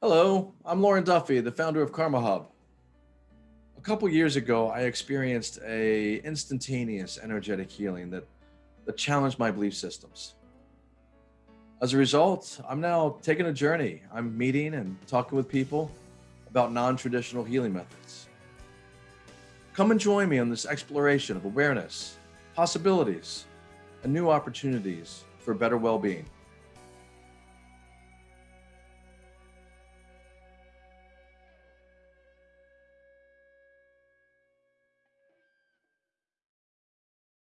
Hello, I'm Lauren Duffy, the founder of Karma Hub. A couple years ago, I experienced a instantaneous energetic healing that, that challenged my belief systems. As a result, I'm now taking a journey. I'm meeting and talking with people about non-traditional healing methods. Come and join me on this exploration of awareness, possibilities, and new opportunities for better well-being.